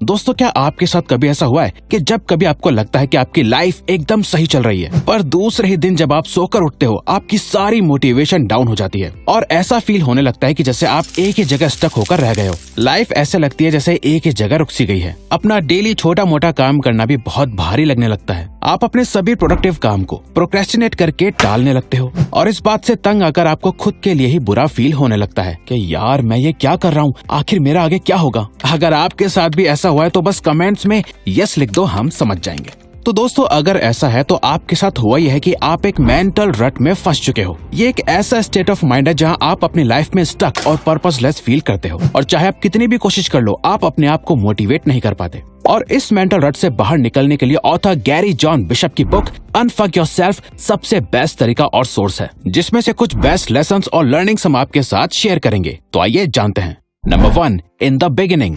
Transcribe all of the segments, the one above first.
दोस्तों, क्या आपके साथ कभी ऐसा हुआ है कि जब कभी आपको लगता है कि आपकी लाइफ एकदम सही चल रही है, पर दूसरे ही दिन जब आप सोकर उठते हो, आपकी सारी मोटिवेशन डाउन हो जाती है। और ऐसा फील होने लगता है कि जैसे आप एक ही जगह स्टक होकर रह गए हो। लाइफ ऐसे लगती है जैसे एक ही जगह रुक सी गई है। अपना डेली छोटा मोटा काम करना भी बहुत भारी लगने लगता है। आप अपने सभी प्रोडक्टिव काम को प्रोक्रेस्टिनेट करके टालने लगते हो। और इस बात से तंग आकर आपको खुद के लिए ही बुरा फील होने लगता है कि यार, मैं ये क्या कर रहा हूँ? आखिर मेरा आगे क्या होगा? अगर आपके साथ भी ऐसा हुआ है तो बस कमेंट्स में यस लिख दो, हम समझ जाएँगे। तो दोस्तों, अगर ऐसा है तो आपके साथ हुआ यह है कि आप एक मेंटल रट में फंस चुके हो। ये एक ऐसा स्टेट ऑफ़ माइंड है जहाँ आप अपनी लाइफ में स्टक और पर्पसलेस फील करते हो। और चाहे आप कितनी भी कोशिश कर लो, आप अपने आप को मोटिवेट नहीं कर पाते। और इस मेंटल रट से बाहर निकलने के लिए ऑथर गैरी जॉन बिशप की बुक अनफक योर सेल्फ सबसे बेस्ट तरीका और सोर्स है, जिसमें से कुछ बेस्ट लेसन और लर्निंग्स हम आपके साथ शेयर करेंगे। तो आइए जानते हैं। Number one in the beginning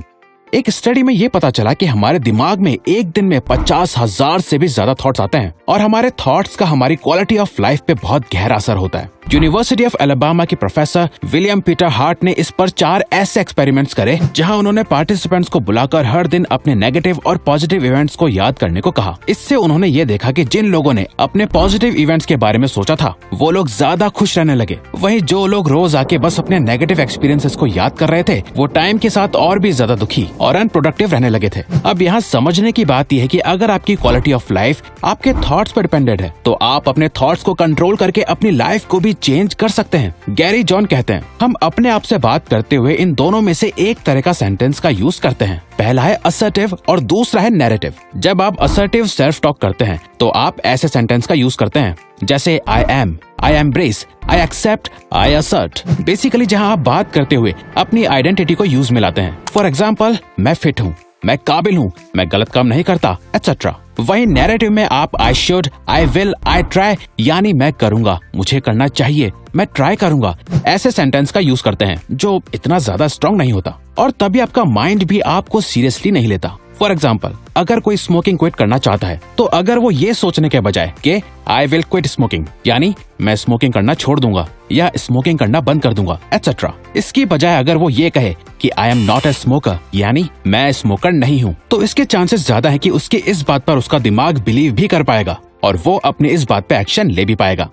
एक स्टडी में ये पता चला कि हमारे दिमाग में एक दिन में पचास हज़ार से भी ज़्यादा थॉट्स आते हैं और हमारे थॉट्स का हमारी क्वालिटी ऑफ़ लाइफ पे बहुत गहरा असर होता है। यूनिवर्सिटी ऑफ़ एलाबामा के प्रोफेसर विलियम पीटर हार्ट ने इस पर चार ऐसे एक्सपेरिमेंट्स करे, जहाँ उन्होंने पार्टिसिपेंट्स को बुलाकर हर दिन अपने नेगेटिव और पॉजिटिव इवेंट्स को याद करने को कहा। इससे उन्होंने ये देखा कि जिन लोगों ने अपने पॉजिटिव इवेंट्स के बारे में सोचा था, वो लोग ज़्यादा खुश रहने लगे। वही जो लोग रोज आके बस अपने नेगेटिव एक्सपीरियंसेस को याद कर रहे थे, वो टाइम के साथ और भी ज़्यादा दुखी और अनप्रोडक्टिव रहने लगे थे। अब यहाँ समझने की बात यह है की अगर आपकी क्वालिटी ऑफ़ लाइफ आपके थॉट्स पर डिपेंडेड है तो आप अपने थॉट्स को कंट्रोल करके अपनी लाइफ को भी चेंज कर सकते हैं। गैरी जॉन कहते हैं, हम अपने आप से बात करते हुए इन दोनों में से एक तरह का सेंटेंस का यूज़ करते हैं। पहला है असर्टिव और दूसरा है नैरेटिव जब आप असर्टिव सेल्फ टॉक करते हैं तो आप ऐसे सेंटेंस का यूज़ करते हैं, जैसे I am I embrace I accept I assert basically जहाँ आप बात करते हुए अपनी आइडेंटिटी को यूज़ में लाते हैं। फॉर एग्ज़ाम्पल मैं फिट हूँ। मैं काबिल हूँ, मैं गलत काम नहीं करता एक्सेट्रा वही नैरेटिव में आप I should I will I try यानी मैं करूँगा, मुझे करना चाहिए, मैं ट्राई करूँगा, ऐसे सेंटेंस का यूज़ करते हैं, जो इतना ज़्यादा स्ट्रांग नहीं होता, और तभी आपका माइंड भी आपको सीरियसली नहीं लेता। फॉर एग्ज़ाम्पल अगर कोई स्मोकिंग क्विट करना चाहता है तो अगर वो ये सोचने के बजाय कि आई विल क्विट स्मोकिंग यानी मैं स्मोकिंग करना छोड़ दूँगा या स्मोकिंग करना बंद कर दूँगा एटसेट्रा इसकी बजाय अगर वो ये कहे कि I am not a smoker यानी मैं स्मोकर नहीं हूँ तो इसके चांसेस ज़्यादा है कि उसके इस बात पर उसका दिमाग बिलीव भी कर पाएगा और वो अपने इस बात पे एक्शन ले भी पाएगा।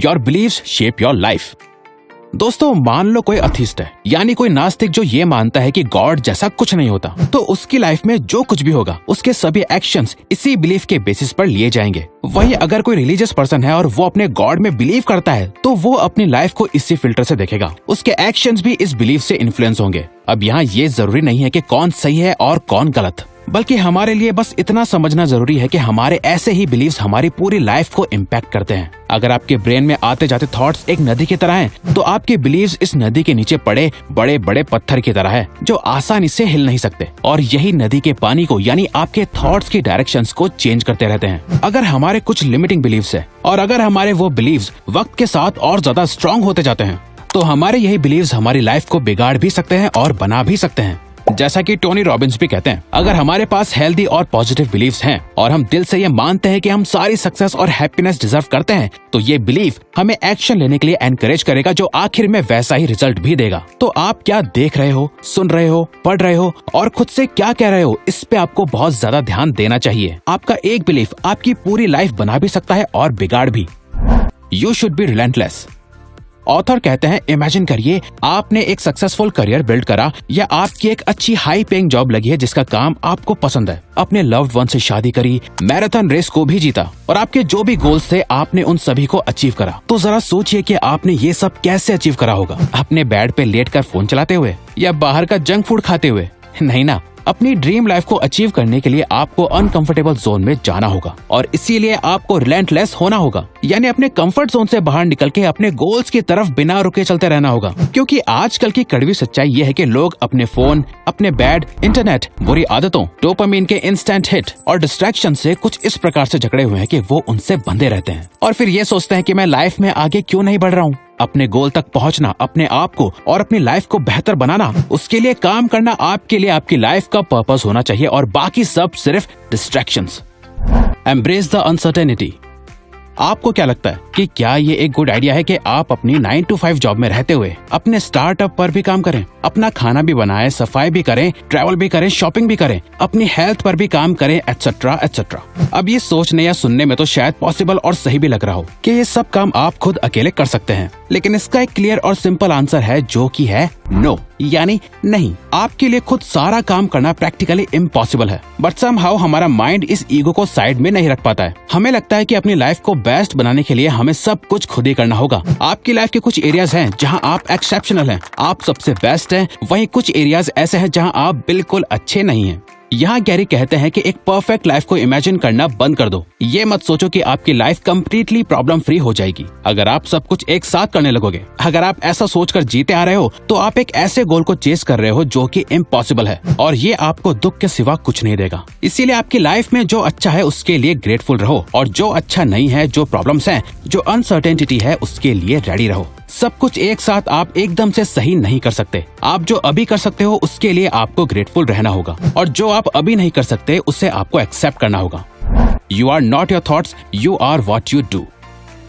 Your believe shape your life दोस्तों, मान लो कोई अथिस्ट है, यानी कोई नास्तिक जो ये मानता है कि गॉड जैसा कुछ नहीं होता तो उसकी लाइफ में जो कुछ भी होगा, उसके सभी एक्शंस इसी बिलीफ के बेसिस पर लिए जाएँगे। वही अगर कोई रिलीजियस पर्सन है और वो अपने गॉड में बिलीव करता है तो वो अपनी लाइफ को इसी फ़िल्टर से देखेगा। उसके एक्शंस भी इस बिलीफ से इन्फ्लुएंस होंगे। अब यहाँ ये ज़रूरी नहीं है कि कौन सही है और कौन गलत। बल्कि हमारे लिए बस इतना समझना ज़रूरी है कि हमारे ऐसे ही बिलीव हमारी पूरी लाइफ को इम्पैक्ट करते हैं। अगर आपके ब्रेन में आते जाते थॉट्स एक नदी की तरह हैं, तो आपके बिलीव्स इस नदी के नीचे पड़े बड़े बड़े पत्थर की तरह है जो आसानी से हिल नहीं सकते। और यही नदी के पानी को यानी आपके थॉट्स की डायरेक्शन को चेंज करते रहते हैं। अगर हमारे कुछ लिमिटिंग बिलीव्स है और अगर हमारे वो बिलीव वक्त के साथ और ज़्यादा स्ट्रॉन्ग होते जाते हैं तो हमारे यही बिलीव्स हमारी लाइफ को बिगाड़ भी सकते हैं और बना भी सकते हैं। जैसा कि टोनी रॉबिन्स भी कहते हैं, अगर हमारे पास हेल्दी और पॉजिटिव बिलीव्स हैं, और हम दिल से ये मानते हैं कि हम सारी सक्सेस और हैप्पीनेस डिजर्व करते हैं तो ये बिलीफ हमें एक्शन लेने के लिए एनकरेज करेगा, जो आखिर में वैसा ही रिज़ल्ट भी देगा। तो आप क्या देख रहे हो, सुन रहे हो, पढ़ रहे हो, और खुद से क्या कह रहे हो, इस पे आपको बहुत ज़्यादा ध्यान देना चाहिए। आपका एक बिलीफ आपकी पूरी लाइफ बना भी सकता है और बिगाड़ भी। You should be relentless author कहते हैं इमेजिन करिए, आपने एक सक्सेसफुल करियर बिल्ड करा, या आपकी एक अच्छी हाई पेइंग जॉब लगी है जिसका काम आपको पसंद है। अपने लव्ड वन से शादी करी मैराथन रेस को भी जीता, और आपके जो भी गोल्स थे, आपने उन सभी को अचीव करा। तो जरा सोचिए कि आपने ये सब कैसे अचीव करा होगा। अपने बेड पे लेट कर फ़ोन चलाते हुए, या बाहर का जंक फ़ूड खाते हुए? नहीं ना। अपनी ड्रीम लाइफ को अचीव करने के लिए आपको अनकंफर्टेबल जोन में जाना होगा और इसीलिए आपको रिलेंटलेस होना होगा। यानी अपने कंफर्ट जोन से बाहर निकल के अपने गोल्स की तरफ़ बिना रुके चलते रहना होगा। क्योंकि आजकल की कड़वी सच्चाई ये है कि लोग अपने फ़ोन अपने बैड इंटरनेट बुरी आदतों डोपामीन के इंस्टेंट हिट और डिस्ट्रैक्शन से कुछ इस प्रकार से झगड़े हुए हैं कि वो उनसे बंधे रहते हैं। और फिर ये सोचते हैं कि मैं लाइफ में आगे क्यों नहीं बढ़ रहा हूँ? अपने गोल तक पहुँचना, अपने आप को और अपनी लाइफ को बेहतर बनाना, उसके लिए काम करना आपके लिए आपकी लाइफ का पर्पस होना चाहिए और बाकी सब सिर्फ़ डिस्ट्रैक्शंस एम्ब्रेस द अनसर्टेनिटी आपको क्या लगता है कि क्या ये एक गुड आइडिया है कि आप अपनी नाइन टू फाइव जॉब में रहते हुए अपने स्टार्टअप पर भी काम करें अपना खाना भी बनाए सफ़ाई भी करें ट्रैवल भी करें शॉपिंग भी करें अपनी हेल्थ पर भी काम करें एटसेट्रा एटसेट्रा अब ये सोचने या सुनने में तो शायद पॉसिबल और सही भी लग रहा हो कि ये सब काम आप खुद अकेले कर सकते हैं। लेकिन इसका एक क्लियर और सिंपल आंसर है जो कि है नो no, यानी नहीं आपके लिए खुद सारा काम करना प्रैक्टिकली इम्पॉसिबल है। बट सम हाउ हमारा माइंड इस ईगो को साइड में नहीं रख पाता है। हमें लगता है कि अपनी लाइफ को बेस्ट बनाने के लिए हमें सब कुछ खुद ही करना होगा। आपकी लाइफ के कुछ एरियाज़ हैं जहाँ आप एक्सेप्शनल हैं। आप सबसे बेस्ट हैं। वहीं कुछ एरियाज़ ऐसे हैं जहाँ आप बिल्कुल अच्छे नहीं हैं। यहाँ गैरी कहते हैं कि एक परफेक्ट लाइफ को इमेजिन करना बंद कर दो। ये मत सोचो कि आपकी लाइफ कम्प्लीटली प्रॉब्लम फ्री हो जाएगी। अगर आप सब कुछ एक साथ करने लगोगे, अगर आप ऐसा सोचकर जीते आ रहे हो तो आप एक ऐसे गोल को चेस कर रहे हो जो कि इम्पॉसिबल है, और ये आपको दुख के सिवा कुछ नहीं देगा। इसीलिए आपकी लाइफ में जो अच्छा है, उसके लिए ग्रेटफुल रहो, और जो अच्छा नहीं है, जो प्रॉब्लम है, जो अनसर्टेनिटी है, उसके लिए रेडी रहो। सब कुछ एक साथ आप एकदम से सही नहीं कर सकते। आप जो अभी कर सकते हो, उसके लिए आपको ग्रेटफुल रहना होगा। और जो आप अभी नहीं कर सकते, उसे आपको एक्सेप्ट करना होगा। You are not your thought you are what you do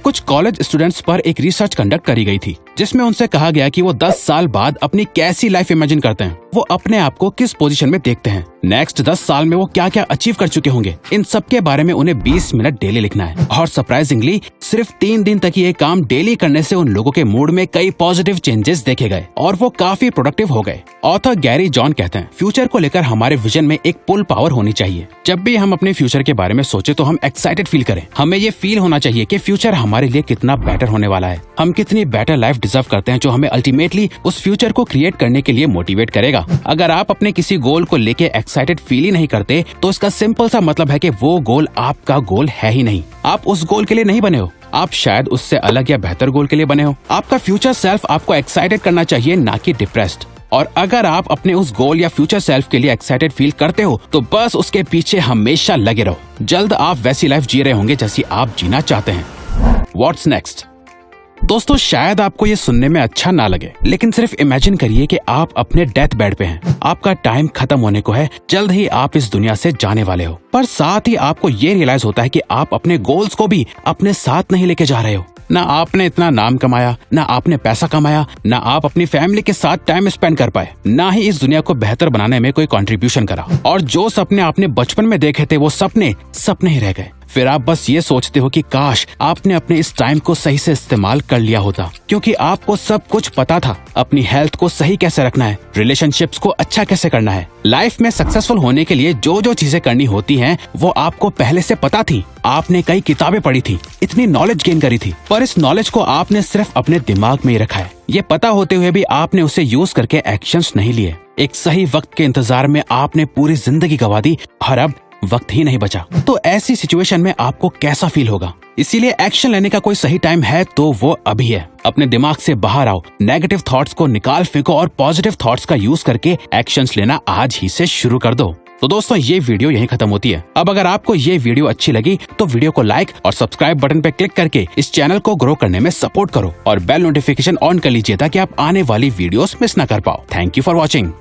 कुछ कॉलेज स्टूडेंट्स पर एक रिसर्च कंडक्ट करी गई थी, जिसमें उनसे कहा गया कि वो 10 साल बाद अपनी कैसी लाइफ इमेजिन करते हैं। वो अपने आप को किस पोजीशन में देखते हैं? नेक्स्ट 10 साल में वो क्या क्या अचीव कर चुके होंगे? इन सब के बारे में उन्हें 20 मिनट डेली लिखना है। और सरप्राइजिंगली सिर्फ़ तीन दिन तक ये काम डेली करने से उन लोगों के मूड में कई पॉजिटिव चेंजेस देखे गए और वो काफ़ी प्रोडक्टिव हो गए। ऑथर गैरी जॉन कहते हैं फ्यूचर को लेकर हमारे विजन में एक पुल पावर होनी चाहिए। जब भी हम अपने फ्यूचर के बारे में सोचे तो हम एक्साइटेड फील करें। हमें ये फील होना चाहिए कि फ्यूचर हमारे लिए कितना बेटर होने वाला है। हम कितनी बेटर लाइफ डिजर्व करते हैं जो हमें अल्टीमेटली उस फ्यूचर को क्रिएट करने के लिए मोटिवेट करेगा। अगर आप अपने किसी गोल को लेके एक्साइटेड फील ही नहीं करते तो इसका सिंपल सा मतलब है कि वो गोल आपका गोल है ही नहीं। आप उस गोल के लिए नहीं बने हो। आप शायद उससे अलग या बेहतर गोल के लिए बने हो। आपका फ्यूचर सेल्फ आपको एक्साइटेड करना चाहिए, ना कि डिप्रेस्ड और अगर आप अपने उस गोल या फ्यूचर सेल्फ के लिए एक्साइटेड फील करते हो तो बस उसके पीछे हमेशा लगे रहो। जल्द आप वैसी लाइफ जी रहे होंगे जैसी आप जीना चाहते हैं। वॉट्स नेक्स्ट दोस्तों, शायद आपको ये सुनने में अच्छा ना लगे, लेकिन सिर्फ़ इमेजिन करिए कि आप अपने डेथ बेड पे हैं। आपका टाइम खत्म होने को है, जल्द ही आप इस दुनिया से जाने वाले हो। पर साथ ही आपको ये रियलाइज़ होता है कि आप अपने गोल्स को भी अपने साथ नहीं लेके जा रहे हो। ना आपने इतना नाम कमाया, ना आपने पैसा कमाया, ना आप अपनी फैमिली के साथ टाइम स्पेंड कर पाए। ना ही इस दुनिया को बेहतर बनाने में कोई कंट्रीब्यूशन करा। और जो सपने आपने बचपन में देखे थे, वो सपने सपने ही रह गए। फिर आप बस ये सोचते हो कि काश आपने अपने इस टाइम को सही से इस्तेमाल कर लिया होता, क्योंकि आपको सब कुछ पता था, अपनी हेल्थ को सही कैसे रखना है रिलेशनशिप्स को अच्छा कैसे करना है। लाइफ में सक्सेसफुल होने के लिए जो जो चीज़ें करनी होती हैं, वो आपको पहले से पता थी। आपने कई किताबें पढ़ी थी, इतनी नॉलेज गेन करी थी, पर इस नॉलेज को आपने सिर्फ़ अपने दिमाग में ही रखा है। ये पता होते हुए भी आपने उसे यूज़ करके एक्शंस नहीं लिए। एक सही वक्त के इंतज़ार में आपने पूरी ज़िंदगी गवा दी, और अब वक्त ही नहीं बचा। तो ऐसी सिचुएशन में आपको कैसा फील होगा? इसीलिए एक्शन लेने का कोई सही टाइम है तो वो अभी है। अपने दिमाग से बाहर आओ। नेगेटिव थॉट्स को निकाल फेंको और पॉजिटिव थॉट्स का यूज़ करके एक्शंस लेना आज ही से शुरू कर दो। तो दोस्तों, ये वीडियो यहीं खत्म होती है। अब अगर आपको ये वीडियो अच्छी लगी तो वीडियो को लाइक और सब्सक्राइब बटन पे क्लिक करके इस चैनल को ग्रो करने में सपोर्ट करो और बेल नोटिफिकेशन ऑन कर लीजिए ताकि आप आने वाली वीडियोस मिस न कर पाओ। Thank you for watching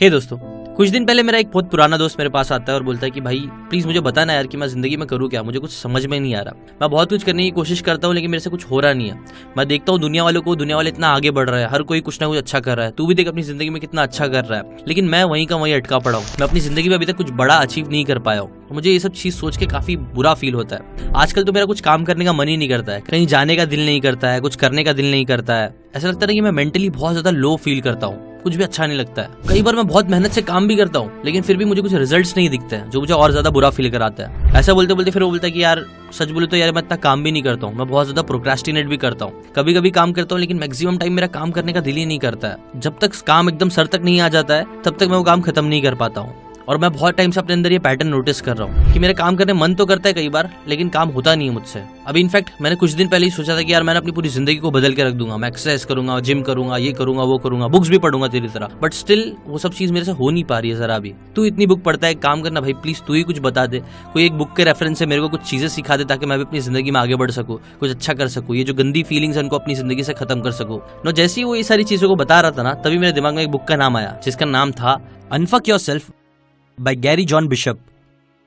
hey दोस्तों कुछ दिन पहले मेरा एक बहुत पुराना दोस्त मेरे पास आता है और बोलता है कि भाई प्लीज़ मुझे बताना यार कि मैं ज़िंदगी में करूँ क्या? मुझे कुछ समझ में नहीं आ रहा। मैं बहुत कुछ करने की कोशिश करता हूँ, लेकिन मेरे से कुछ हो रहा नहीं है। मैं देखता हूँ दुनिया वालों को, दुनिया वाले इतना आगे बढ़ रहा है। हर कोई कुछ ना कुछ अच्छा कर रहा है। तू भी देख अपनी ज़िंदगी में कितना अच्छा कर रहा है। लेकिन मैं वहीं का वहीं अटका पड़ा हूँ। मैं अपनी ज़िंदगी में अभी तक कुछ बड़ा अचीव नहीं कर पाया हूँ। मुझे ये सब चीज़ सोच के काफ़ी बुरा फील होता है। आजकल तो मेरा कुछ काम करने का मन ही नहीं करता है। कहीं जाने का दिल नहीं करता है, कुछ करने का दिल नहीं करता है। ऐसा लगता है कि मैं मेंटली बहुत ज़्यादा लो फील करता हूँ। कुछ भी अच्छा नहीं लगता है। कई बार मैं बहुत मेहनत से काम भी करता हूँ, लेकिन फिर भी मुझे कुछ रिजल्ट्स नहीं दिखते हैं, जो मुझे और ज़्यादा बुरा फील कराता है। ऐसा बोलते बोलते फिर वो बोलता है कि यार, सच बोले तो यार मैं इतना काम भी नहीं करता हूँ। मैं बहुत ज़्यादा प्रोक्रेस्टिनेट भी करता हूँ। कभी कभी काम करता हूँ, लेकिन मैक्सिमम टाइम मेरा काम करने का दिल ही नहीं करता है। जब तक काम एकदम सर तक नहीं आ जाता है, तब तक मैं वो काम खत्म नहीं कर पाता हूँ। और मैं बहुत टाइम से अपने अंदर ये पैटर्न नोटिस कर रहा हूँ कि मेरा काम करने मन तो करता है कई बार, लेकिन काम होता नहीं है मुझसे। अभी इनफैक्ट मैंने कुछ दिन पहले ही सोचा था कि यार मैंने अपनी पूरी ज़िंदगी को बदल के रख दूँगा। मैं एक्सरसाइज करूँगा जिम करूँगा, ये करूँगा, वो करूँगा बुक्स भी पढ़ूँगा तेरी तरह। बट स्टिल वो सब चीज़ मेरे से हो नहीं पा रही है जरा भी। तू इतनी बुक पढ़ता है, काम करना, भाई प्लीज़ तू ही कुछ बता दे। कोई एक बुक के रेफरेंस से मेरे को कुछ चीज़ें सिखा दे ताकि मैं भी अपनी ज़िंदगी में आगे बढ़ सकूँ, कुछ अच्छा कर सकूँ, ये जो गंदी फीलिंग्स है, उनको अपनी ज़िंदगी से खत्म कर सकूँ। नो जैसे ही वो ये सारी चीज़ों को बता रहा था ना, तभी मेरे दिमाग में एक बुक का नाम आया, जिसका नाम था unfuck yourself by Gary John Bishop.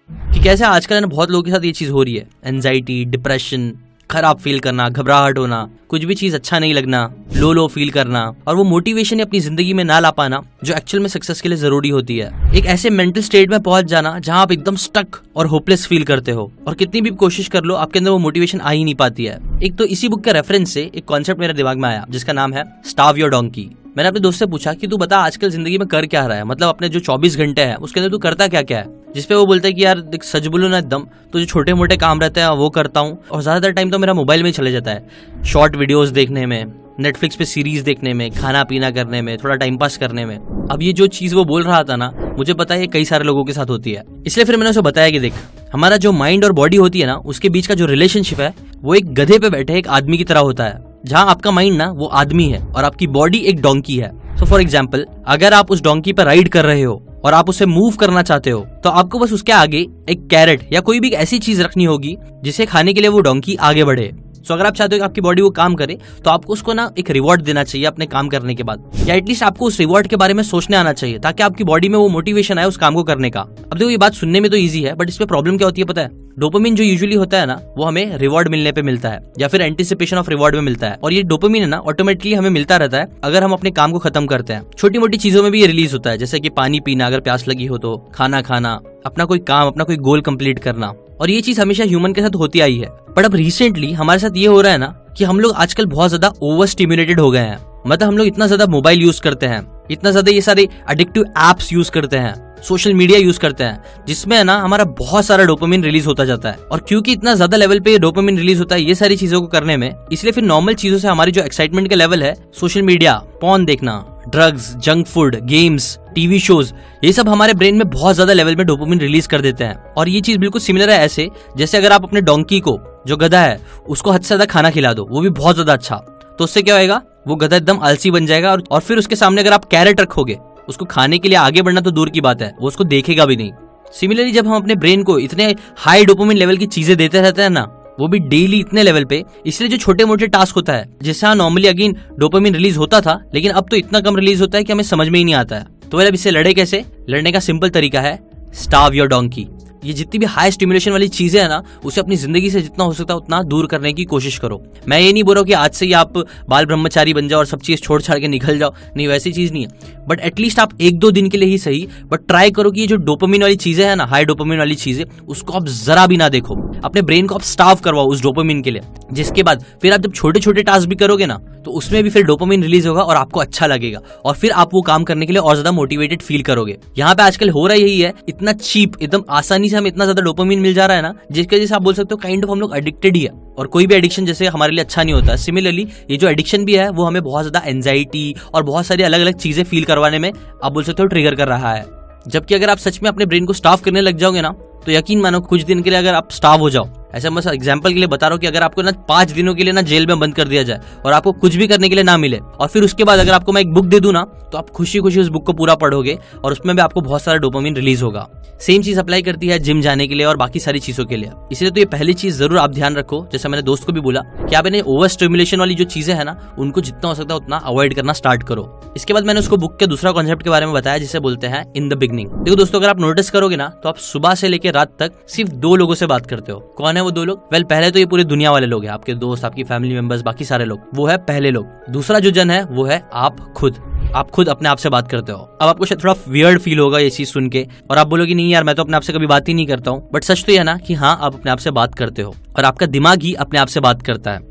कि कैसे आजकल ना बहुत लोगों के साथ ये चीज़ हो रही है। एनजाइटी डिप्रेशन खराब फील करना, घबराहट होना, कुछ भी चीज़ अच्छा नहीं लगना लो लो फील करना, और वो मोटिवेशन अपनी ज़िंदगी में ना ला पाना, जो एक्चुअल में सक्सेस के लिए ज़रूरी होती है। एक ऐसे मेंटल स्टेट में पहुँच जाना, जहाँ आप एकदम स्टक और होपलेस फील करते हो, और कितनी भी कोशिश कर लो, आपके अंदर वो मोटिवेशन आ ही नहीं पाती है। एक तो इसी बुक के रेफरेंस से एक कॉन्सेप्ट मेरे दिमाग में आया, जिसका नाम है स्टाव योर डोंकी मैंने अपने दोस्त से पूछा कि तू बता आजकल ज़िंदगी में कर क्या रहा है? मतलब अपने जो 24 घंटे हैं, उसके अंदर तू करता क्या क्या है? जिसपे वो बोलता है कि यार, देख, सच बोलो ना एकदम तो जो छोटे मोटे काम रहते हैं, वो करता हूँ। और ज़्यादातर टाइम तो मेरा मोबाइल में चले जाता है। शॉर्ट वीडियोस देखने में नेटफ्लिक्स पे सीरीज़ देखने में खाना पीना करने में, थोड़ा टाइम पास करने में। अब ये जो चीज़ वो बोल रहा था ना, मुझे पता है कई सारे लोगों के साथ होती है। इसलिए फिर मैंने उसे बताया कि देख, हमारा जो माइंड और बॉडी होती है ना, उसके बीच का जो रिलेशनशिप है, वो एक गधे पे बैठे एक आदमी की तरह होता है। जहाँ आपका माइंड ना, वो आदमी है और आपकी बॉडी एक डोंकी है। सो फॉर एग्ज़ाम्पल अगर आप उस डोंकी पर राइड कर रहे हो और आप उसे मूव करना चाहते हो तो आपको बस उसके आगे एक कैरेट या कोई भी ऐसी चीज़ रखनी होगी, जिसे खाने के लिए वो डोंकी आगे बढ़े। सो अगर आप चाहते हो कि आपकी बॉडी वो काम करे तो आपको उसको ना एक रिवॉर्ड देना चाहिए अपने काम करने के बाद। या एटलीस्ट आपको उस रिवॉर्ड के बारे में सोचने आना चाहिए, ताकि आपकी बॉडी में वो मोटिवेशन आए उस काम को करने का। अब देखो, ये बात सुनने में तो ईजी है बट इसमें प्रॉब्लम क्या होती है पता है? डोपामिन जो यूजुअली होता है ना, वो हमें रिवॉर्ड मिलने पे मिलता है, या फिर एंटिसिपेशन ऑफ़ रिवॉर्ड में मिलता है। और ये डोपामिन है ना ऑटोमेटिकली हमें मिलता रहता है, अगर हम अपने काम को खत्म करते हैं। छोटी मोटी चीज़ों में भी ये रिलीज़ होता है, जैसे कि पानी पीना, अगर प्यास लगी हो तो खाना खाना, अपना कोई काम, अपना कोई गोल कंप्लीट करना। और ये चीज़ हमेशा ह्यूमन के साथ होती आई है। बट अब रिसेंटली हमारे साथ ये हो रहा है ना कि हम लोग आजकल बहुत ज़्यादा ओवर स्टिमुलेटेड हो गए हैं। मतलब हम लोग इतना ज़्यादा मोबाइल यूज़ करते हैं। इतना ज़्यादा ये सारे अडिक्टिव एप्स यूज़ करते हैं सोशल मीडिया यूज़ करते हैं, जिसमें ना हमारा बहुत सारा डोपामिन रिलीज़ होता जाता है। और क्योंकि इतना ज़्यादा लेवल पे डोपामिन रिलीज़ होता है, ये सारी चीज़ों को करने में, इसलिए फिर नॉर्मल चीज़ों से हमारी जो एक्साइटमेंट का लेवल है सोशल मीडिया पॉन देखना drugs junk food games TV shows ये सब हमारे ब्रेन में बहुत ज़्यादा लेवल में डोपामिन रिलीज़ कर देते हैं। और ये चीज़ बिल्कुल सिमिलर है ऐसे, जैसे अगर आप अपने डोंकी को, जो गधा है, उसको हद से ज़्यादा खाना खिला दो, वो भी बहुत ज़्यादा अच्छा। तो उससे क्या होगा वो गधा एकदम आलसी बन जाएगा और, और फिर उसके सामने अगर आप कैरेट रखोगे उसको खाने के लिए आगे बढ़ना तो दूर की बात है वो उसको देखेगा भी नहीं। सिमिलरली जब हम अपने ब्रेन को इतने हाई डोपोमिन लेवल की चीज़ें देते रहते हैं ना वो भी डेली इतने लेवल पे इसलिए जो छोटे मोटे टास्क होता है जिससे नॉर्मली अगेन डोपामिन रिलीज़ होता था लेकिन अब तो इतना कम रिलीज़ होता है कि हमें समझ में ही नहीं आता है। तो अब इससे लड़े कैसे? लड़ने का सिंपल तरीका है स्टाव योर डोंकी ये जितनी भी हाई स्टिमुलेशन वाली चीज़ें है ना, उसे अपनी ज़िंदगी से जितना हो सकता है उतना दूर करने की कोशिश करो। मैं ये नहीं बोल रहा हूँ कि आज से ही आप बाल ब्रह्मचारी बन जाओ और सब चीज़ छोड़ छाड़ के निकल जाओ। नहीं, वैसी चीज़ नहीं है। बट एटलीस्ट आप एक दो दिन के लिए ही सही। बट ट्राई करो कि ये जो डोपामिन वाली चीज़ें है ना हाई डोपामिन वाली चीज़ें, उसको आप जरा भी ना देखो। अपने ब्रेन को आप स्टाफ करवाओ उस डोपामिन के लिए। जिसके बाद फिर आप जब छोटे छोटे टास्क भी करोगे ना तो उसमें भी फिर डोपामिन रिलीज़ होगा और आपको अच्छा लगेगा। और फिर आप वो काम करने के लिए और ज़्यादा मोटिवेटेड फील करोगे। यहाँ पे आजकल हो रहा यही है, इतना चीप एकदम आसानी से हमें इतना ज़्यादा डोपामिन मिल जा रहा है ना, जिसके वजह से आप बोल सकते हो काइंड ऑफ़ हम लोग एडिक्टेड ही है। और कोई भी एडिक्शन जैसे हमारे लिए अच्छा नहीं होता। सिमिलरली ये जो एडिक्शन भी है, वो हमें बहुत ज़्यादा एनजाइटी और बहुत सारी अलग अलग चीज़ें फील करवाने में, आप बोल सकते हो ट्रिगर कर रहा है। जबकि अगर आप सच में अपने ब्रेन को स्टाफ करने लग जाओगे ना तो यकीन मानो कुछ दिन के लिए अगर आप स्टाफ हो जाओ। ऐसा मैं एग्ज़ाम्पल के लिए बता रहा हूँ कि अगर आपको ना पाँच दिनों के लिए ना जेल में बंद कर दिया जाए और आपको कुछ भी करने के लिए ना मिले और फिर उसके बाद अगर आपको मैं एक बुक दे दूँ ना तो आप खुशी खुशी उस बुक को पूरा पढ़ोगे और उसमें भी आपको बहुत सारा डोपामिन रिलीज़ होगा। सेम चीज़ अप्लाई करती है जिम जाने के लिए और बाकी सारी चीज़ों के लिए। इसलिए तो ये पहली चीज़ ज़रूर आप ध्यान रखो। जैसे मैंने दोस्त को भी बोला कि आप इन्हें ओवर स्टिमुलेशन वाली जो चीज़ें है ना, उनको जितना हो सकता है उतना अवॉइड करना स्टार्ट करो। इसके बाद मैंने उसको बुक के दूसरा कॉन्सेप्ट के बारे में बताया, जिसे बोलते हैं इन द बिगनिंग देखो दोस्तों, अगर आप नोटिस करोगे ना तो आप सुबह से लेकर रात तक सिर्फ़ दो लोगों से बात करते हो। कौन है वो दो लोग? वेल पहले तो ये पूरी दुनिया वाले लोग हैं, आपके दोस्त, आपकी फैमिली मेंबर्स बाकी सारे लोग। वो है पहले लोग। दूसरा जो जन है, वो है आप खुद। आप खुद अपने आप से बात करते हो। अब आपको शायद थोड़ा वियर्ड फील होगा ये चीज़ सुन के। और आप बोलोगे, नहीं यार, मैं तो अपने आप से कभी बात ही नहीं करता हूँ। बट सच तो यह ना कि हाँ आप अपने आप से बात करते हो। और आपका दिमाग ही अपने आप से बात करता है।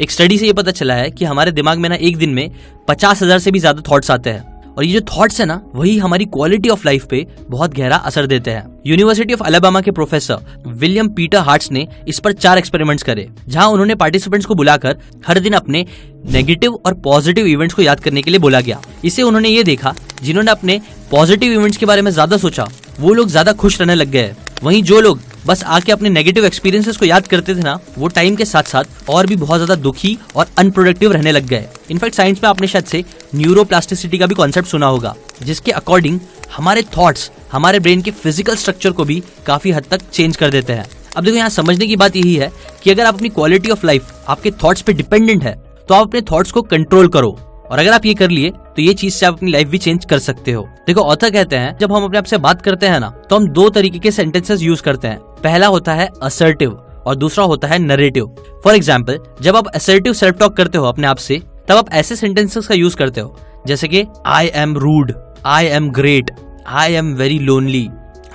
एक स्टडी से ये पता चला है कि हमारे दिमाग में ना एक दिन में पचास हज़ार से भी ज़्यादा थॉट्स आते हैं। और ये जो थॉट्स है ना, वही हमारी क्वालिटी ऑफ़ लाइफ पे बहुत गहरा असर देते हैं। यूनिवर्सिटी ऑफ़ अलाबामा के प्रोफेसर विलियम पीटर हार्ट्स ने इस पर चार एक्सपेरिमेंट्स करे, जहाँ उन्होंने पार्टिसिपेंट्स को बुलाकर हर दिन अपने नेगेटिव और पॉजिटिव इवेंट्स को याद करने के लिए बोला गया। इसे उन्होंने ये देखा, जिन्होंने अपने पॉजिटिव इवेंट्स के बारे में ज़्यादा सोचा, वो लोग ज़्यादा खुश रहने लग गए। वहीं जो लोग बस आके अपने नेगेटिव एक्सपीरियंसेस को याद करते थे ना, वो टाइम के साथ साथ और भी बहुत ज़्यादा दुखी और अनप्रोडक्टिव रहने लग गए। इनफैक्ट साइंस में आपने शायद से न्यूरोप्लास्टिसिटी का भी कॉन्सेप्ट सुना होगा, जिसके अकॉर्डिंग हमारे थॉट्स हमारे ब्रेन के फ़िज़िकल स्ट्रक्चर को भी काफ़ी हद तक चेंज कर देते हैं। अब देखो, यहाँ समझने की बात यही है कि अगर आप अपनी क्वालिटी ऑफ़ लाइफ आपके थॉट्स पे डिपेंडेंट है तो आप अपने थॉट्स को कंट्रोल करो। और अगर आप ये कर लिए तो ये चीज़ से आप अपनी लाइफ भी चेंज कर सकते हो। देखो ऑथर कहते हैं, जब हम अपने आप से बात करते हैं ना तो हम दो तरीके के सेंटेंसेस यूज़ करते हैं। पहला होता है असर्टिव और दूसरा होता है नरेटिव फॉर एग्ज़ाम्पल जब आप असर्टिव सेल्फ टॉक करते हो अपने आप से, तब आप ऐसे सेंटेंसेस का यूज़ करते हो, जैसे कि I am rude I am great I am very lonely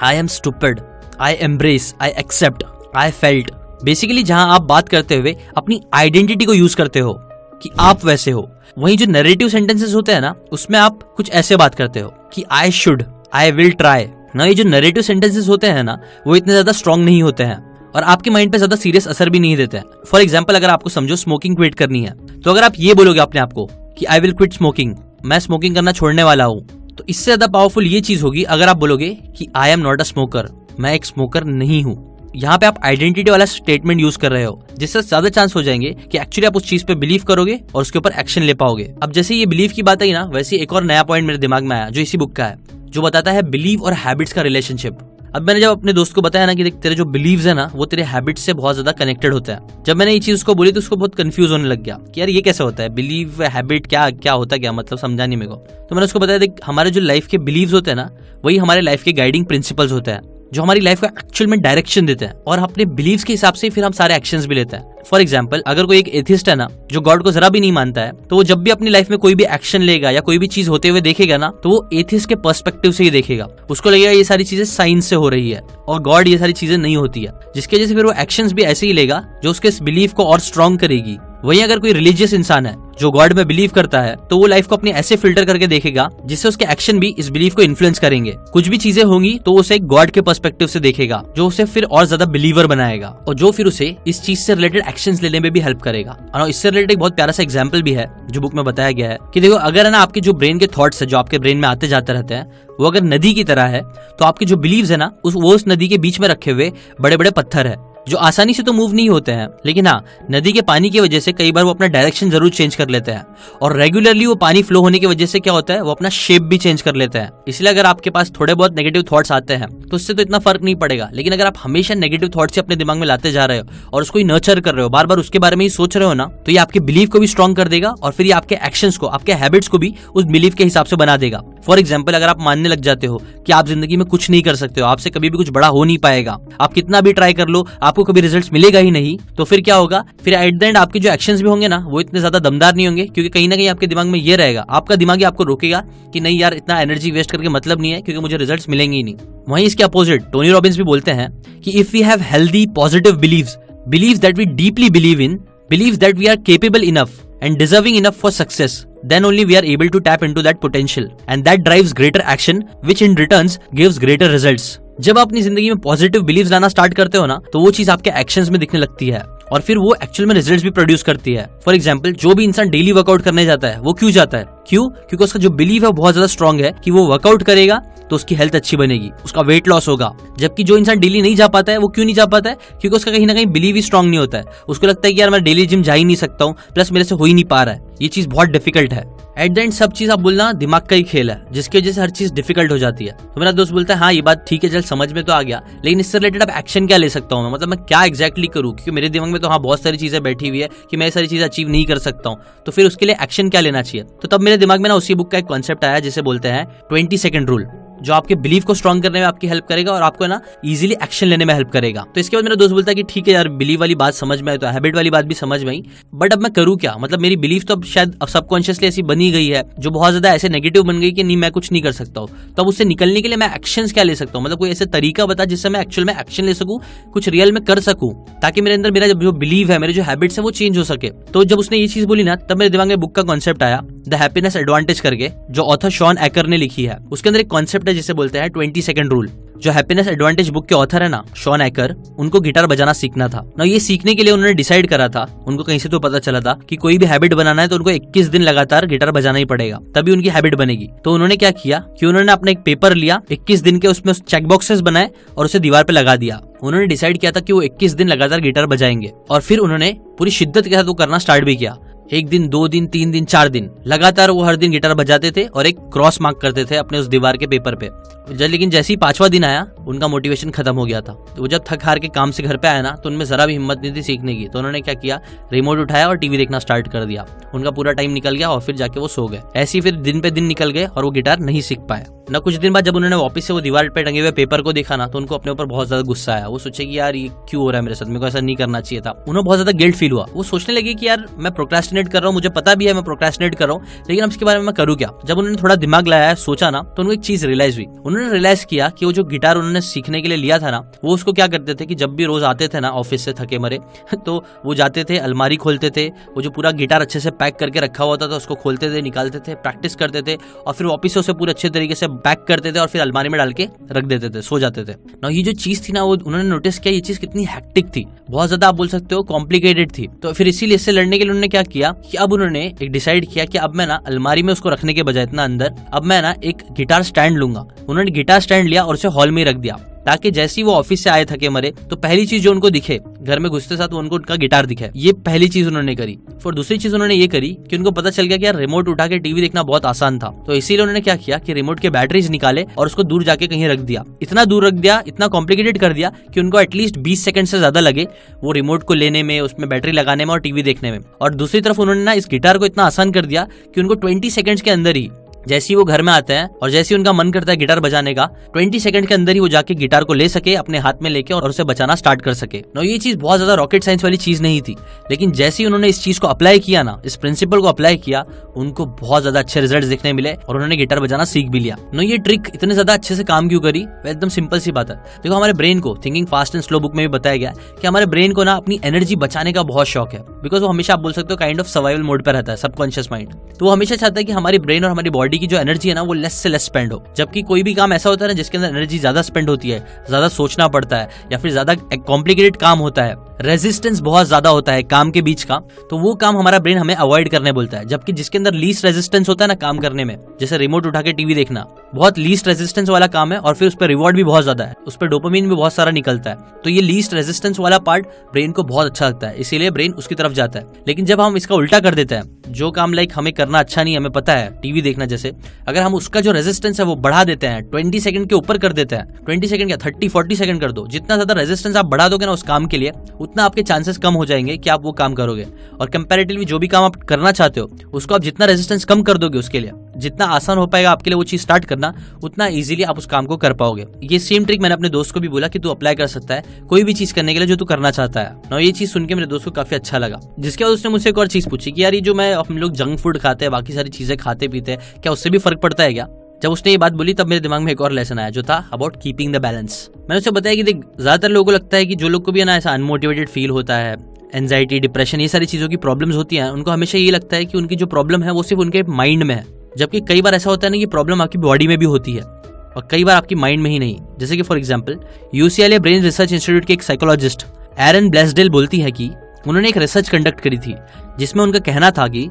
I am stupid I embrace I accept I felt basically जहाँ आप बात करते हुए अपनी आइडेंटिटी को यूज़ करते हो, कि आप वैसे हो। वहीं जो नरेटिव सेंटेंसेस होते हैं ना, उसमें आप कुछ ऐसे बात करते हो कि I should I will try ना, ये जो नरेटिव सेंटेंसेस होते हैं ना, वो इतने ज़्यादा स्ट्रॉन्ग नहीं होते हैं और आपके माइंड पे ज़्यादा सीरियस असर भी नहीं देते हैं। फॉर एग्ज़ाम्पल अगर आपको समझो स्मोकिंग क्विट करनी है तो अगर आप ये बोलोगे अपने आपको कि आई विल क्विट स्मोकिंग मैं स्मोकिंग करना छोड़ने वाला हूँ तो इससे ज़्यादा पावरफुल ये चीज़ होगी, अगर आप बोलोगे कि I am not a smoker मैं एक स्मोकर नहीं हूँ। यहाँ पे आप आइडेंटिटी वाला स्टेटमेंट यूज़ कर रहे हो, जिससे ज़्यादा चांस हो जाएँगे कि एक्चुअली आप उस चीज़ पे बिलीव करोगे और उसके ऊपर एक्शन ले पाओगे। अब जैसे ये बिलीव की बात आई ना, वैसे एक और नया पॉइंट मेरे दिमाग में आया, जो इसी बुक का है, जो बताता है बिलीव और हैबिट्स का रिलेशनशिप अब मैंने जब अपने दोस्त को बताया ना कि देख, तेरे जो बिलीव्स है ना, वो तेरे हैबिट से बहुत ज़्यादा कनेक्टेड होता है। जब मैंने ये चीज़ उसको बोली तो उसको बहुत कंफ्यूज होने लग गया कि यार ये कैसे होता है? बिलीव हैबिट क्या क्या होता क्या? मतलब समझा नहीं मेरे को। तो मैंने उसको बताया, देख, हमारे जो लाइफ के बिलीव्स होते हैं ना, वही हमारे लाइफ के गाइडिंग प्रिंसिपल्स होते हैं। जो हमारी लाइफ को एक्चुअल में डायरेक्शन देते हैं और अपने बिलीव के हिसाब से फिर हम सारे एक्शन भी लेते हैं। फॉर एग्ज़ाम्पल अगर कोई एक एथिस्ट है ना, जो गॉड को जरा भी नहीं मानता है तो वो जब भी अपनी लाइफ में कोई भी एक्शन लेगा या कोई भी चीज़ होते हुए देखेगा ना तो वो एथिस्ट के पर्सपेक्टिव से ही देखेगा। उसको लगेगा ये सारी चीज़ें साइंस से हो रही है और गॉड ये सारी चीज़ें नहीं होती है। जिसकी वजह से फिर वो एक्शन भी ऐसे ही लेगा, जो उसके बिलीव को और स्ट्रॉन्ग करेगी। वहीं अगर कोई रिलीजियस इंसान है, जो गॉड में बिलीव करता है तो वो लाइफ को अपनी ऐसे फ़िल्टर करके देखेगा, जिससे उसके एक्शन भी इस बिलीव को इन्फ्लुएंस करेंगे। कुछ भी चीज़ें होंगी तो उसे गॉड के पर्सपेक्टिव से देखेगा, जो उसे फिर और ज़्यादा बिलीवर बनाएगा, और जो फिर उसे इस चीज़ से रिलेटेड एक्शन लेने में भी हेल्प करेगा। और इससे रिलेटेड बहुत प्यारा सा एग्ज़ाम्पल भी है, जो बुक में बताया गया है, की देखो, अगर है ना, आपके जो ब्रेन के थॉट्स है, जो आपके ब्रेन में आते जाते रहते हैं, वो अगर नदी की तरह है तो आपके जो बिलीव है ना, उस, वो उस नदी के बीच में रखे हुए बड़े बड़े पत्थर है। जो आसानी से तो मूव नहीं होते हैं, लेकिन हाँ नदी के पानी की वजह से कई बार वो अपना डायरेक्शन ज़रूर चेंज कर लेते हैं। और रेगुलरली वो पानी फ्लो होने की वजह से क्या होता है, वो अपना शेप भी चेंज कर लेते हैं। इसलिए अगर आपके पास थोड़े बहुत नेगेटिव थॉट्स आते हैं तो उससे तो इतना फ़र्क नहीं पड़ेगा। लेकिन अगर आप हमेशा नेगेटिव थॉट्स अपने दिमाग में लाते जा रहे हो और उसको ही नर्चर कर रहे हो बार बार उसके बारे में ही सोच रहे हो ना तो ये आपके बिलीव को भी स्ट्रॉन्ग कर देगा और फिर ये आपके एक्शन को, आपके हैबिट्स को भी उस बिलीव के हिसाब से बना देगा। फॉर एग्ज़ाम्पल अगर आप मानने लग जाते हो कि आप ज़िंदगी में कुछ नहीं कर सकते हो, आपसे कभी भी कुछ बड़ा हो नहीं पाएगा। आप कितना भी ट्राई कर लो आपको कभी रिज़ल्ट मिलेगा ही नहीं तो फिर क्या होगा? फिर एट द एंड आपके जो एक्शन भी होंगे ना, वो इतने ज़्यादा दमदार नहीं होंगे, क्योंकि कहीं ना कहीं आपके दिमाग में ये रहेगा। आपका दिमाग ही आपको रोकेगा कि नहीं यार, इतना एनर्जी वेस्ट करके मतलब नहीं है, क्योंकि मुझे रिज़ल्ट मिलेंगे ही नहीं। वहीं इसके अपोजिट टोनी रॉबिन्स भी बोलते हैं कि if you have healthy positive believe believe that we deeply believe in believe that we are capable enough and deserving enough for success, then only we are able to tap into that potential. And that drives greater action, which in returns gives greater results. जब आप अपनी ज़िंदगी में positive believe लाना start करते हो ना तो वो चीज़ आपके एक्शन में दिखने लगती है। और फिर वो एक्चुअल में रिजल्ट्स भी प्रोड्यूस करती है। फॉर एग्ज़ाम्पल जो भी इंसान डेली वर्कआउट करने जाता है, वो क्यों जाता है? क्यों? क्योंकि उसका जो बिलीव है बहुत ज़्यादा स्ट्रॉन्ग है कि वो वर्कआउट करेगा तो उसकी हेल्थ अच्छी बनेगी, उसका वेट लॉस होगा। जबकि जो इंसान डेली नहीं जा पाता है, वो क्यों नहीं जा पाता है? क्योंकि उसका कहीं ना कहीं बिलीव ही स्ट्रॉन्ग नहीं होता है। उसको लगता है कि यार मैं डेली जिम जा ही नहीं सकता हूँ प्लस मेरे से हो ही नहीं पा रहा है। ये चीज़ बहुत डिफ़िकल्ट है। एट द एंड सब चीज़ आप बोलना दिमाग का ही खेल है, जिसकी वजह से हर चीज़ डिफ़िकल्ट हो जाती है। तो मेरा दोस्त बोलता है हाँ ये बात ठीक है, चल, समझ में तो आ गया, लेकिन इससे रिलेटेड अब एक्शन क्या ले सकता हूँ मैं? मतलब मैं क्या एक्जैक्टली करूँ? क्योंकि मेरे दिमाग में तो हाँ बहुत सारी चीज़ें बैठी हुई है कि मैं सारी चीज़ अचीव नहीं कर सकता हूँ। तो फिर उसके लिए एक्शन क्या लेना चाहिए? तो तब मेरे दिमाग में ना उसी बुक का एक कॉन्सेप्ट आया, जिसे बोलते हैं ट्वेंटी सेकंड रूल जो आपके बिलीव को स्ट्रॉन्ग करने में आपकी हेल्प करेगा और आपको ना इजीली एक्शन लेने में हेल्प करेगा। तो इसके बाद मेरा दोस्त बोलता है कि ठीक है यार बिलीव वाली बात समझ में आई तो हैबिट वाली बात भी समझ में आई। बट अब मैं करूँ क्या? मतलब मेरी बिलीव तो अब शायद सबकॉन्शियसली ऐसी बनी गई है, जो बहुत ज़्यादा ऐसे नेगेटिव बन गई कि नहीं, मैं कुछ नहीं कर सकता हूँ। तो अब उससे निकलने के लिए मैं एक्शन क्या ले सकता हूँ? मतलब कोई ऐसा तरीका बता जिससे मैं एक्चुअल में एक्शन ले सकूँ, कुछ रियल में कर सकूँ, ताकि मेरे अंदर मेरा जो बिलीव है, मेरे जो हैबिट्स है, वो चेंज हो सके। तो जब उसने ये चीज़ बोली ना, तब मेरे दिमाग में बुक का कॉन्सेप्ट आया द हैप्पीनेस एडवांटेज करके, जो ऑथर शॉन एकर ने लिखी है। उसके अंदर एक कॉन्सेप्ट है जिसे बोलते हैं ट्वेंटी सेकंड रूल जो हैप्पीनेस एडवांटेज बुक के ऑथर है ना शॉन एकर उनको गिटार बजाना सीखना था। ना ये सीखने के लिए उन्होंने डिसाइड करा था, उनको कहीं से तो पता चला था कि कोई भी हैबिट बनाना है तो उनको 21 दिन लगातार गिटार बजाना ही पड़ेगा, तभी उनकी हैबिट बनेगी। तो उन्होंने क्या किया कि उन्होंने अपना एक पेपर लिया 21 दिन के उसमें चेक बॉक्सेस बनाए और उसे दीवार पे लगा दिया। उन्होंने डिसाइड किया था कि वो 21 दिन लगातार गिटार बजाएँगे और फिर उन्होंने पूरी शिद्दत के साथ वो करना स्टार्ट भी किया। एक दिन, दो दिन, तीन दिन, चार दिन, लगातार वो हर दिन गिटार बजाते थे और एक क्रॉस मार्क करते थे अपने उस दीवार के पेपर पे। जब लेकिन जैसे ही पांचवा दिन आया, उनका मोटिवेशन खत्म हो गया था। तो वो जब थक हार के काम से घर पे आया ना तो उनमें जरा भी हिम्मत नहीं थी सीखने की। तो उन्होंने क्या किया रिमोट उठाया और टीवी देखना स्टार्ट कर दिया। उनका पूरा टाइम निकल गया और फिर जाके वो सो गए। ऐसे ही फिर दिन पे दिन निकल गए और वो गिटार नहीं सीख पाया ना कुछ दिन बाद जब उन्होंने वापस से वो दीवार पे टंगे हुए पेपर को देखा ना तो उनको अपने ऊपर बहुत ज़्यादा गुस्सा आया। वो सोचे कि यार ये क्यों हो रहा है मेरे साथ? मेरे को ऐसा नहीं करना चाहिए था। उन्हें बहुत ज़्यादा गिल्ट फील हुआ। वो सोचने लगे कि यार मैं प्रोक्रेस्टिनेट कर रहा हूँ, मुझे पता भी है, मैं प्रोक्रेस्टिनेट कर रहा हूँ, लेकिन अब इसके बारे में मैं करूँ क्या? जब उन्होंने थोड़ा दिमाग लगाया सोचा ना तो उनको एक चीज़ रियलाइज़ हुई। उन्होंने रियलाइज़ किया कि वो जो गिटार उन्होंने सीखने के लिए लिया था ना, वो उसको क्या करते थे कि जब भी रोज आते थे ना ऑफ़िस से थके मरे तो वो जाते थे, अलमारी खोलते थे, वो जो पूरा गिटार अच्छे से पैक करके रखा हुआ था, उसको खोलते थे, निकालते थे प्रैक्टिस करते थे, और फिर वापिस से उसे पूरे अच्छे तरीके से पैक करते थे और फिर अलमारी में डाल के रख देते थे, सो जाते थे। ना ये जो चीज़ थी ना, वो उन्होंने नोटिस किया, ये चीज़ कितनी हैक्टिक थी। बहुत ज़्यादा आप बोल सकते हो कॉम्प्लिकेटेड थी। तो फिर इसीलिए इससे लड़ने के लिए उन्होंने क्या किया कि अब उन्होंने एक डिसाइड किया कि अब मैं ना अलमारी में उसको रखने के बजाय इतना अंदर, अब मैं ना एक गिटार स्टैंड लूँगा। उन्होंने गिटार स्टैंड लिया और उसे हॉल में रख दिया। ताकि जैसे ही वो ऑफ़िस से आए थके मरे तो पहली चीज़ जो उनको दिखे, घर में घुसते साथ उनको उनका गिटार दिखे। ये पहली चीज़ उन्होंने करी। और दूसरी चीज़ उन्होंने ये करी कि उनको पता चल गया कि यार रिमोट उठा के टीवी देखना बहुत आसान था। तो इसीलिए उन्होंने क्या किया कि रिमोट के बैटरीज निकाले और उसको दूर जाके कहीं रख दिया। इतना दूर रख दिया, इतना कॉम्प्लिकेटेड कर दिया कि उनको एटलीस्ट बीस सेकंड से ज़्यादा लगे वो रिमोट को लेने में, उसमें बैटरी लगाने में और टीवी देखने में। और दूसरी तरफ़ उन्होंने ना इस गिटार को इतना आसान कर दिया कि उनको ट्वेंटी सेकंड के अंदर ही जैसे ही वो घर में आते हैं और जैसे ही उनका मन करता है गिटार बजाने का 20 सेकंड के अंदर ही वो जाके गिटार को ले सके, अपने हाथ में लेके और उसे बचाना स्टार्ट कर सके। नो ये चीज़ बहुत ज़्यादा रॉकेट साइंस वाली चीज़ नहीं थी, लेकिन जैसे ही उन्होंने इस चीज़ को अप्लाई किया ना, इस प्रिंसिपल को अप्लाई किया, उनको बहुत ज़्यादा अच्छे रिज़ल्ट देखने मिले और उन्होंने गिटार बजाना सीख भी लिया। नो ये ट्रिक इतने ज़्यादा अच्छे से काम क्यों करी? वह एकदम सिंपल सी बात है। देखो, हमारे ब्रेन को thinking fast and slow book में भी बताया गया कि हमारे ब्रेन को ना अपनी एनर्जी बचाने का बहुत शौक है। बिकॉज़ वो हमेशा आप बोल सकते हो काइंड ऑफ़ सर्वाइवल मोड पर रहता है सबकॉन्शियस माइंड तो वो हमेशा चाहता है कि हमारी ब्रेन और हमारी बॉडी की जो एनर्जी है ना, वो लेस से लेस स्पेंड हो। जबकि कोई भी काम ऐसा होता है ना, जिसके अंदर एनर्जी ज़्यादा स्पेंड होती है, ज़्यादा सोचना पड़ता है, या फिर ज़्यादा कॉम्प्लिकेटेड काम होता है रेजिस्टेंस बहुत ज़्यादा होता है काम के बीच का तो वो काम हमारा ब्रेन हमें अवॉइड करने बोलता है। जबकि जिसके अंदर लीस्ट रेजिस्टेंस होता है ना, काम करने में, जैसे रिमोट उठा के टीवी देखना, बहुत लीस्ट रेजिस्टेंस वाला काम है, और फिर उस पर रिवॉर्ड भी बहुत ज़्यादा है, उस पर डोपामीन भी बहुत सारा निकलता है। तो ये लीस्ट रेजिस्टेंस वाला पार्ट ब्रेन को बहुत अच्छा लगता है, इसीलिए ब्रेन उसकी तरफ़ जाता है। लेकिन जब हम इसका उल्टा कर देते हैं जो काम लाइक हमें करना अच्छा नहीं हमें पता है, टीवी देखना जैसे, अगर हम उसका जो रेजिस्टेंस है वो बढ़ा देते हैं ट्वेंटी सेकंड के ऊपर कर देते हैं ट्वेंटी सेकंड या थर्टी फोर्टी सेकंड कर दो, जितना ज़्यादा रेजिस्टेंस आप बढ़ा दोगे ना उस काम के लिए, उतना आपके चांसेस कम हो जाएँगे कि आप वो काम करोगे। और कंपेरेटिवली जो भी काम आप करना चाहते हो, उसको आप जितना रेजिस्टेंस कम कर दोगे उसके लिए। जितना आसान हो पाएगा आपके लिए वो चीज़ स्टार्ट करना, उतना इजीली आप उस काम को कर पाओगे। ये सेम ट्रिक मैंने अपने दोस्त को भी बोला कि तू अप्लाई कर सकता है कोई भी चीज़ करने के लिए जो तू करना चाहता है। ना ये चीज़ सुन के मेरे दोस्त को काफ़ी अच्छा लगा। जिसके बाद उसने मुझसे एक और चीज़ पूछी कि यार ये जो मैं हम लोग जंक फ़ूड खाते हैं, बाकी सारी चीज़ें खाते पीते हैं, क्या उससे भी फ़र्क पड़ता है क्या? जब उसने ये बात बोली तब मेरे दिमाग में एक और लेसन आया जो था अबाउट कीपिंग द बैलेंस मैंने उसे बताया कि देख, ज़्यादातर लोगों को लगता है कि जो लोग को भी ना ऐसा अनमोटिवेटेड फील होता है एनजाइटी डिप्रेशन ये सारी चीज़ों की प्रॉब्लम्स होती हैं, उनको हमेशा ये लगता है कि उनकी जो प्रॉब्लम है वो सिर्फ़ उनके माइंड में है। जबकि कई बार ऐसा होता है ना कि प्रॉब्लम आपकी बॉडी में भी होती है और कई बार आपकी माइंड में ही नहीं। जैसे कि for example UCLA brain research institute के एक साइकोलॉजिस्ट एरन ब्लेसडेल बोलती है कि उन्होंने एक रिसर्च कंडक्ट करी थी, जिसमें उनका कहना था कि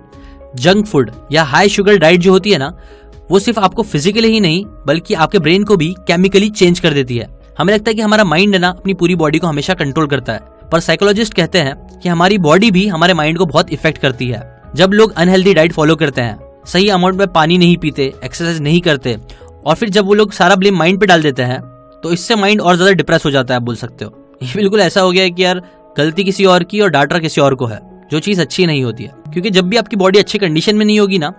जंक फ़ूड या हाई शुगर डाइट जो होती है ना, वो सिर्फ़ आपको फिजिकली ही नहीं, बल्कि आपके ब्रेन को भी केमिकली चेंज कर देती है। हमें लगता है कि हमारा माइंड है ना, अपनी पूरी बॉडी को हमेशा कंट्रोल करता है। पर साइकोलॉजिस्ट कहते हैं कि हमारी बॉडी भी हमारे माइंड को बहुत इफ़ेक्ट करती है। जब लोग अनहेल्दी डाइट फॉलो करते हैं सही अमाउंट में पानी नहीं पीते एक्सरसाइज नहीं करते, और फिर जब वो लोग सारा ब्लेम माइंड पे डाल देते हैं तो इससे माइंड और ज़्यादा डिप्रेस हो जाता है बोल सकते हो। ये बिल्कुल ऐसा हो गया है कि यार, गलती किसी और की और डाटा किसी और को है, जो चीज़ अच्छी नहीं होती है। क्योंकि जब भी आपकी बॉडी अच्छी कंडीशन में नहीं होगी ना,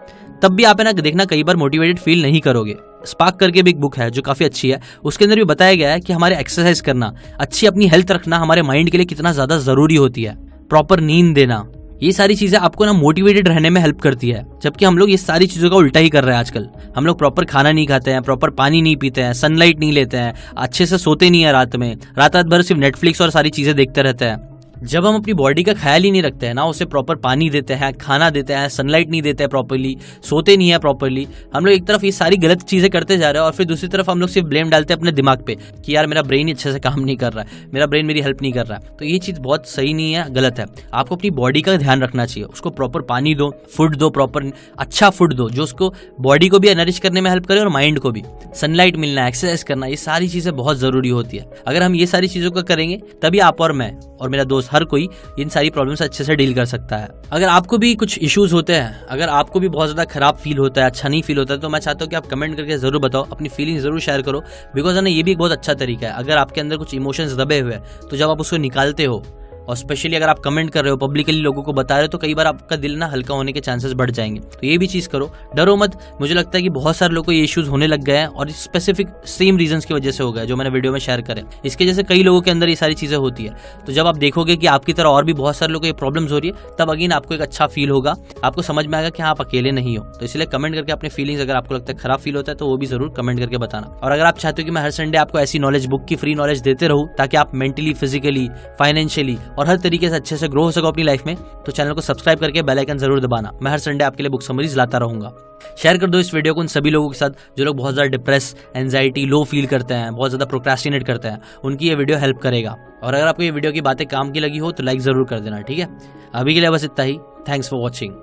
तब भी आप है ना, देखना कई बार मोटिवेटेड फील नहीं करोगे। स्पार्क करके भी एक बुक है, जो काफ़ी अच्छी है, उसके अंदर भी बताया गया है कि हमारे एक्सरसाइज करना, अच्छी अपनी हेल्थ रखना हमारे माइंड के लिए कितना ज़्यादा ज़रूरी होती है। प्रॉपर नींद देना ये सारी चीज़ें आपको ना मोटिवेटेड रहने में हेल्प करती है, जबकि हम लोग ये सारी चीज़ों का उल्टा ही कर रहे हैं आजकल। हम लोग प्रॉपर खाना नहीं खाते हैं प्रॉपर पानी नहीं पीते हैं सनलाइट नहीं लेते हैं, अच्छे से सोते नहीं है रात में। रात रात भर सिर्फ़ नेटफ्लिक्स और सारी चीज़ें देखते रहते हैं। जब हम अपनी बॉडी का ख्याल ही नहीं रखते हैं ना, उसे प्रॉपर पानी देते हैं, खाना देते हैं सनलाइट नहीं देते हैं प्रॉपरली सोते नहीं है प्रॉपरली हम लोग एक तरफ़ ये सारी गलत चीज़ें करते जा रहे हैं और फिर दूसरी तरफ़ हम लोग सिर्फ़ ब्लेम डालते हैं अपने दिमाग पे कि यार मेरा ब्रेन अच्छे से काम नहीं कर रहा है, मेरा ब्रेन मेरी हेल्प नहीं कर रहा है। तो ये चीज़ बहुत सही नहीं है, गलत है। आपको अपनी बॉडी का ध्यान रखना चाहिए, उसको प्रॉपर पानी दो फ़ूड दो प्रॉपर अच्छा फ़ूड दो, जो उसको बॉडी को भी एनरिश करने में हेल्प करे और माइंड को भी। सनलाइट मिलना एक्सरसाइज करना, ये सारी चीज़ें बहुत ज़रूरी होती है। अगर हम ये सारी चीज़ों को करेंगे, तभी आप और मैं और मेरा दोस्त हर कोई इन सारी प्रॉब्लम से अच्छे से डील कर सकता है। अगर आपको भी कुछ इशूज़ होते हैं, अगर आपको भी बहुत ज़्यादा खराब फील होता है अच्छा नहीं फील होता है तो मैं चाहता हूँ कि आप कमेंट करके ज़रूर बताओ, अपनी फीलिंग ज़रूर शेयर करो। बिकॉज़ ना, ये भी एक बहुत अच्छा तरीका है। अगर आपके अंदर कुछ इमोशंस दबे हुए हैं तो जब आप उसको निकालते हो और स्पेशली अगर आप कमेंट कर रहे हो पब्लिकली लोगों को बता रहे हो तो कई बार आपका दिल ना हल्का होने के चांसेस बढ़ जाएँगे। तो ये भी चीज़ करो। डरो मत। मुझे लगता है कि बहुत सारे लोगों को ये इश्यूज़ होने लग गए हैं और स्पेसिफिक सेम रीजन की वजह से हो गया जो मैंने वीडियो में शेयर करे। इसके जैसे कई लोगों के अंदर ये सारी चीज़ें होती है। तो जब आप देखोगे कि आपकी तरह और भी बहुत सारे लोगों को ये प्रॉब्लम हो रही है, तब अगेन आपको एक अच्छा फील होगा। आपको समझ में आएगा कि हाँ आप अकेले नहीं हो। तो इसलिए कमेंट करके अपने फीलिंग्स अगर आपको लगता है खराब फील होता है तो वो भी ज़रूर कमेंट करके बताना। और अगर आप चाहते हो कि मैं हर संडे आपको ऐसी नॉलेज बुक की फ्री नॉलेज देते रहूँ, ताकि आप मेंटली फिजिकली फाइनेंशियली और हर तरीके से अच्छे से ग्रो हो सको अपनी लाइफ में तो चैनल को सब्सक्राइब करके बेल आइकन ज़रूर दबाना। मैं हर संडे आपके लिए बुक समरीज लाता रहूँगा। शेयर कर दो इस वीडियो को उन सभी लोगों के साथ जो लोग बहुत ज़्यादा डिप्रेस एनजाइटी लो फील करते हैं, बहुत ज़्यादा प्रोक्रेस्टिनेट करते हैं, उनकी ये वीडियो हेल्प करेगा। और अगर आपको ये वीडियो की बातें काम की लगी हो तो लाइक ज़रूर कर देना, ठीक है? अभी के लिए बस इतना ही। Thanks for watching